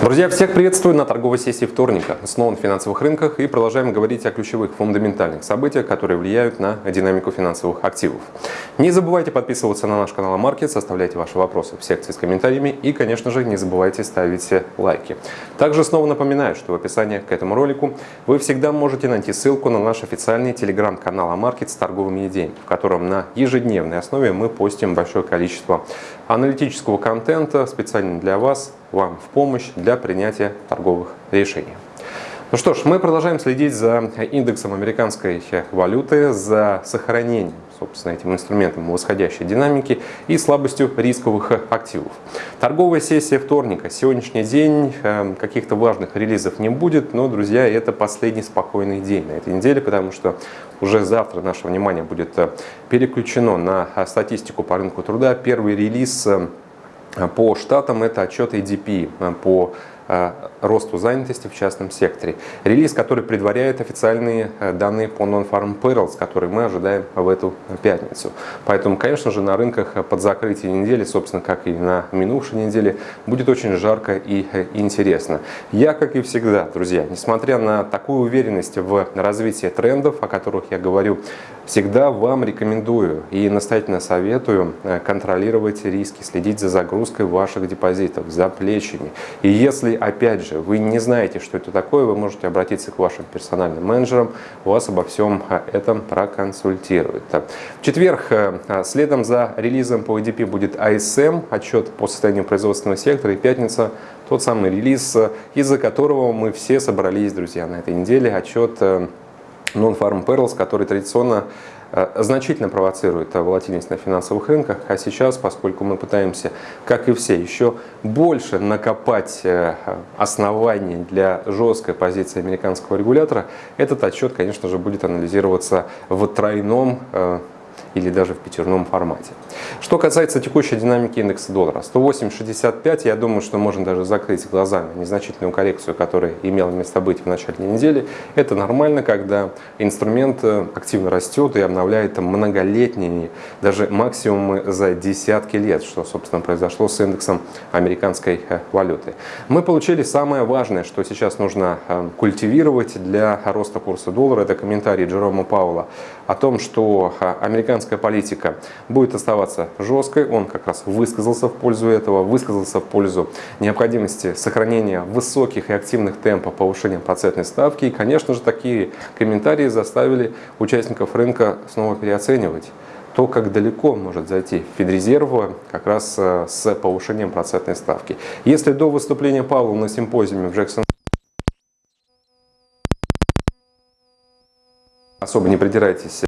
Друзья, всех приветствую на торговой сессии вторника. Снова на финансовых рынках и продолжаем говорить о ключевых фундаментальных событиях, которые влияют на динамику финансовых активов. Не забывайте подписываться на наш канал Маркет, оставляйте ваши вопросы в секции с комментариями и, конечно же, не забывайте ставить лайки. Также снова напоминаю, что в описании к этому ролику вы всегда можете найти ссылку на наш официальный телеграм-канал Маркет с торговыми идеями, в котором на ежедневной основе мы постим большое количество аналитического контента специально для вас, вам в помощь для принятия торговых решений. Ну что ж, мы продолжаем следить за индексом американской валюты, за сохранением, собственно, этим инструментом восходящей динамики и слабостью рисковых активов. Торговая сессия вторника. Сегодняшний день э, каких-то важных релизов не будет, но, друзья, это последний спокойный день на этой неделе, потому что уже завтра наше внимание будет э, переключено на статистику по рынку труда. Первый релиз э, по штатам это отчет ADP по Э, росту занятости в частном секторе. Релиз, который предваряет официальные э, данные по Non-Farm Payrolls, которые мы ожидаем в эту пятницу. Поэтому, конечно же, на рынках под закрытие недели, собственно, как и на минувшей неделе, будет очень жарко и э, интересно. Я, как и всегда, друзья, несмотря на такую уверенность в развитии трендов, о которых я говорю, всегда вам рекомендую и настоятельно советую контролировать риски, следить за загрузкой ваших депозитов, за плечами. И если опять же, вы не знаете, что это такое, вы можете обратиться к вашим персональным менеджерам, вас обо всем а, этом проконсультируют. В четверг э, а, следом за релизом по EDP будет ISM, отчет по состоянию производственного сектора, и пятница тот самый релиз, из-за которого мы все собрались, друзья, на этой неделе, отчет э, Non-Farm Perils, который традиционно значительно провоцирует волатильность на финансовых рынках, а сейчас, поскольку мы пытаемся, как и все, еще больше накопать э, оснований для жесткой позиции американского регулятора, этот отчет, конечно же, будет анализироваться в тройном э, или даже в пятерном формате. Что касается текущей динамики индекса доллара, 108.65, я думаю, что можно даже закрыть глаза на незначительную коррекцию, которая имела место быть в начале недели. Это нормально, когда инструмент э, активно растет и обновляет многолетние, даже максимумы за десятки лет, что, собственно, произошло с индексом американской э, валюты. Мы получили самое важное, что сейчас нужно э, культивировать для роста курса доллара. Это комментарий Джерома Паула о том, что американская американская политика будет оставаться жесткой. Он как раз высказался в пользу этого, высказался в пользу необходимости сохранения высоких и активных темпов повышения процентной ставки. И, конечно же, такие комментарии заставили участников рынка снова переоценивать то, как далеко может зайти Федрезерв как раз э, с повышением процентной ставки. Если до выступления Павла на симпозиуме в Джексон особо не придирайтесь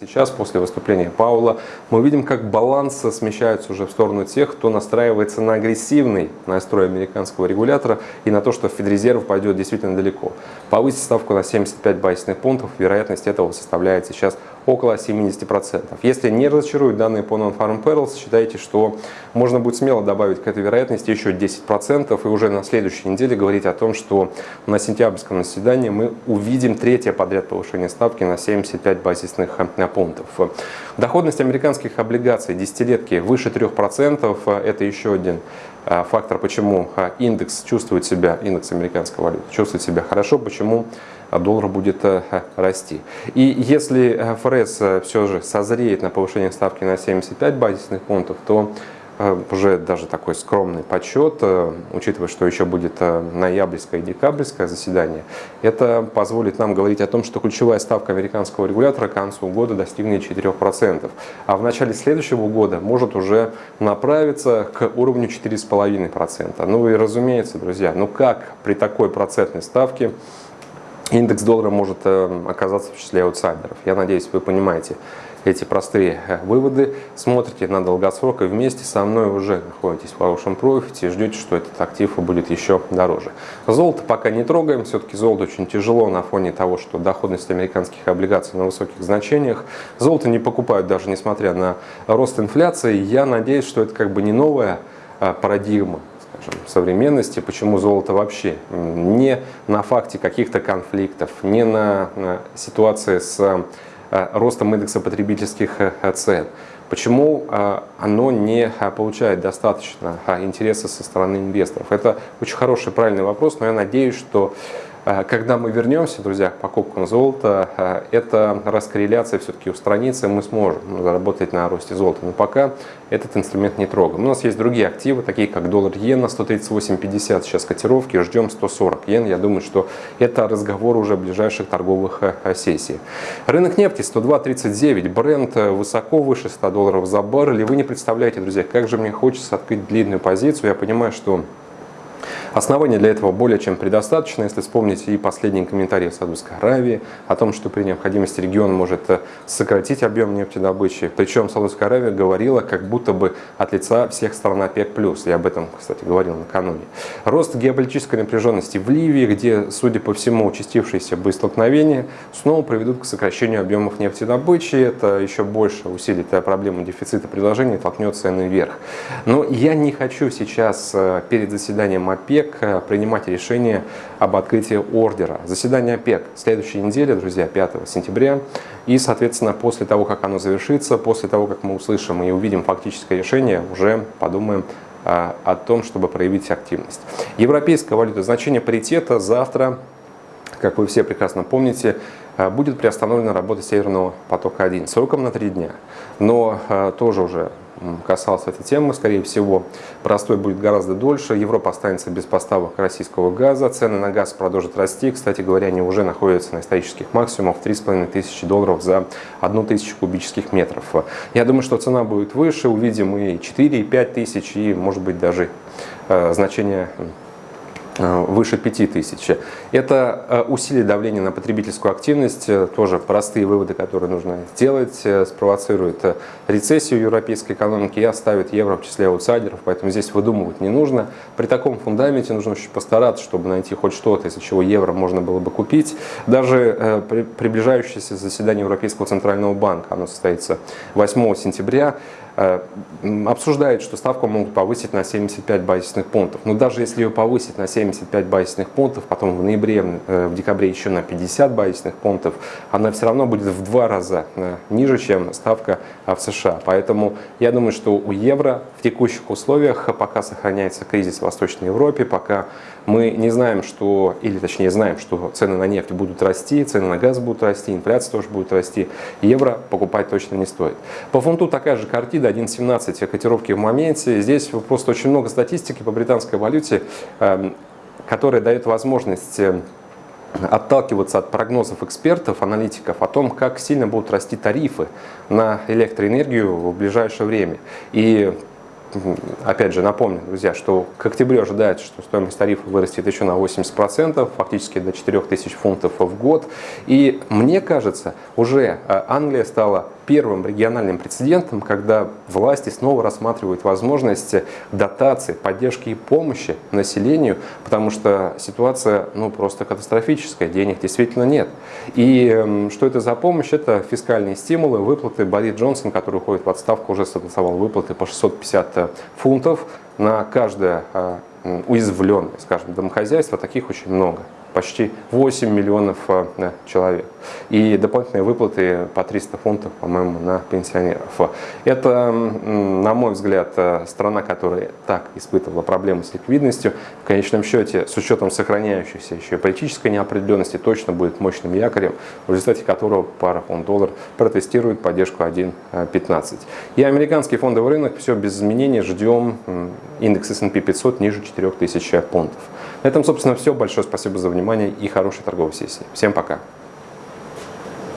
Сейчас, после выступления Паула, мы видим, как баланс смещается уже в сторону тех, кто настраивается на агрессивный настрой американского регулятора и на то, что Федрезерв пойдет действительно далеко. Повысить ставку на 75 базисных пунктов, вероятность этого составляет сейчас около 70%. Если не разочаруют данные по Non-Farm Perils, считайте, что можно будет смело добавить к этой вероятности еще 10% и уже на следующей неделе говорить о том, что на сентябрьском заседании мы увидим третье подряд повышение ставки на 75 базисных пунктов. Доходность американских облигаций десятилетки выше 3%. Это еще один а, фактор, почему а, индекс чувствует себя, индекс американской валюты чувствует себя хорошо, почему доллар будет э, расти. И если э, ФРС э, все же созреет на повышение ставки на 75 базисных пунктов, то уже даже такой скромный подсчет, учитывая, что еще будет ноябрьское и декабрьское заседание, это позволит нам говорить о том, что ключевая ставка американского регулятора к концу года достигнет 4%, а в начале следующего года может уже направиться к уровню 4,5%. Ну и разумеется, друзья, ну как при такой процентной ставке индекс доллара может э, оказаться в числе аутсайдеров. Я надеюсь, вы понимаете эти простые э, выводы, смотрите на долгосрок и вместе со мной уже находитесь в хорошем профите и ждете, что этот актив будет еще дороже. Золото пока не трогаем, все-таки золото очень тяжело на фоне того, что доходность американских облигаций на высоких значениях. Золото не покупают даже несмотря на рост инфляции. Я надеюсь, что это как бы не новая э, парадигма скажем, современности, почему золото вообще не на факте каких-то конфликтов, не на, ситуации с ростом индекса потребительских цен. Почему оно не получает достаточно интереса со стороны инвесторов? Это очень хороший, правильный вопрос, но я надеюсь, что когда мы вернемся, друзья, к покупкам золота, а, эта раскорреляция все-таки устранится, и мы сможем заработать на росте золота. Но пока этот инструмент не трогаем. У нас есть другие активы, такие как доллар-иена, 138.50 сейчас котировки, ждем 140 йен. Я думаю, что это разговор уже ближайших торговых а, сессий. Рынок нефти 102.39, бренд высоко выше 100 долларов за баррель. И вы не представляете, друзья, как же мне хочется открыть длинную позицию. Я понимаю, что Оснований для этого более чем предостаточно, если вспомните и последние комментарии Саудовской Аравии о том, что при необходимости регион может э, сократить объем нефтедобычи. Причем Саудовская Аравия говорила как будто бы от лица всех стран ОПЕК+. Я об этом, кстати, говорил накануне. Рост геополитической напряженности в Ливии, где, судя по всему, участившиеся боестолкновения снова приведут к сокращению объемов нефтедобычи. Это еще больше усилит проблему дефицита предложения и толкнет цены вверх. Но я не хочу сейчас э, перед заседанием ОПЕК э, принимать решение об открытии ордера. Заседание ОПЕК следующей неделе, друзья, 5 сентября. И, соответственно, после того, как оно завершится, после того, как мы услышим и увидим фактическое решение, уже подумаем э, о том, чтобы проявить активность. Европейская валюта, значение паритета завтра, как вы все прекрасно помните, э, будет приостановлена работа Северного потока-1 сроком на три дня. Но тоже уже касался этой темы, скорее всего, простой будет гораздо дольше. Европа останется без поставок российского газа, цены на газ продолжат расти. Кстати говоря, они уже находятся на исторических максимумах 3,5 тысячи долларов за одну тысячу кубических метров. Я думаю, что цена будет выше, увидим и 4, и 5 тысяч, и может быть даже э, значение Э, выше 5000. Это э, усилит давление на потребительскую активность, э, тоже простые выводы, которые нужно сделать, спровоцирует рецессию европейской экономики и оставит евро в числе аутсайдеров, поэтому здесь выдумывать не нужно. При таком фундаменте нужно очень постараться, чтобы найти хоть что-то, из-за чего евро можно было бы купить. Даже приближающееся заседание Европейского центрального банка, оно состоится 8 сентября, Э, обсуждает, что ставку могут повысить на 75 базисных пунктов. Но даже если ее повысить на 75 базисных пунктов, потом в ноябре, э, в декабре еще на 50 базисных пунктов, она все равно будет в два раза э, ниже, чем ставка в США. Поэтому я думаю, что у евро в текущих условиях, пока сохраняется кризис в Восточной Европе, пока мы не знаем, что, или точнее знаем, что цены на нефть будут расти, цены на газ будут расти, инфляция тоже будет расти, евро покупать точно не стоит. По фунту такая же картина, 1.17 котировки в моменте. Здесь просто очень много статистики по британской валюте, эм, которая дает возможность э, отталкиваться от прогнозов экспертов, аналитиков о том, как сильно будут расти тарифы на электроэнергию в ближайшее время. И опять же, напомню, друзья, что к октябрю ожидается, что стоимость тарифа вырастет еще на 80%, фактически до 4000 фунтов в год. И мне кажется, уже э, Англия стала первым региональным прецедентом, когда власти снова рассматривают возможность дотации, поддержки и помощи населению, потому что ситуация ну, просто катастрофическая, денег действительно нет. И эм, что это за помощь? Это фискальные стимулы, выплаты. Борис Джонсон, который уходит в отставку, уже согласовал выплаты по 650 э, фунтов на каждое э, уязвленное, скажем, домохозяйство. Таких очень много почти 8 миллионов э, человек. И дополнительные выплаты по 300 фунтов, по-моему, на пенсионеров. Это, на мой взгляд, э, страна, которая так испытывала проблемы с ликвидностью, в конечном счете, с учетом сохраняющейся еще политической неопределенности, точно будет мощным якорем, в результате которого пара фунт-доллар протестирует поддержку 1.15. И американский фондовый рынок, все без изменений, ждем индекс S&P 500 ниже 4000 пунктов. На этом, собственно, все. Большое спасибо за внимание и хорошей торговой сессии. Всем пока!